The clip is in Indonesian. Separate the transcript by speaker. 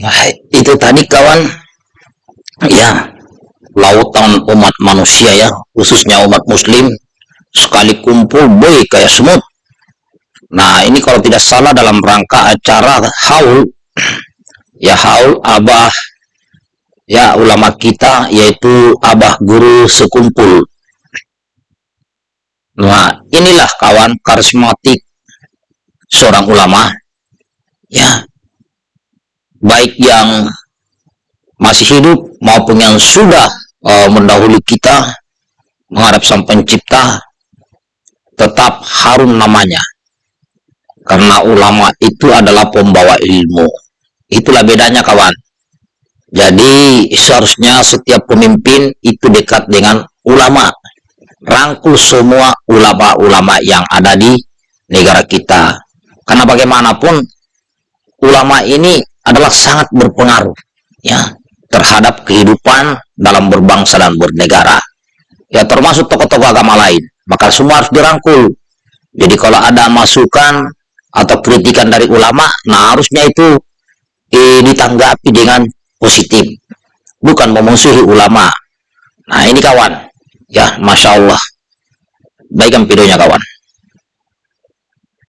Speaker 1: Ya, itu tadi kawan, ya, lautan umat manusia ya, khususnya umat muslim, sekali kumpul, boy, kayak semut. Nah, ini kalau tidak salah dalam rangka acara haul, ya haul abah, ya ulama kita, yaitu abah guru sekumpul. Nah, inilah kawan karismatik seorang ulama, ya, baik yang masih hidup maupun yang sudah uh, mendahului kita menghadap sang pencipta tetap harum namanya. Karena ulama itu adalah pembawa ilmu. Itulah bedanya kawan. Jadi seharusnya setiap pemimpin itu dekat dengan ulama. Rangkul semua ulama-ulama yang ada di negara kita. Karena bagaimanapun ulama ini adalah sangat berpengaruh ya terhadap kehidupan dalam berbangsa dan bernegara. Ya termasuk tokoh-tokoh agama lain. Maka semua harus dirangkul. Jadi kalau ada masukan atau kritikan dari ulama nah harusnya itu eh, ditanggapi dengan positif. Bukan memusuhi ulama. Nah ini kawan. Ya Masya Allah. Baikkan videonya kawan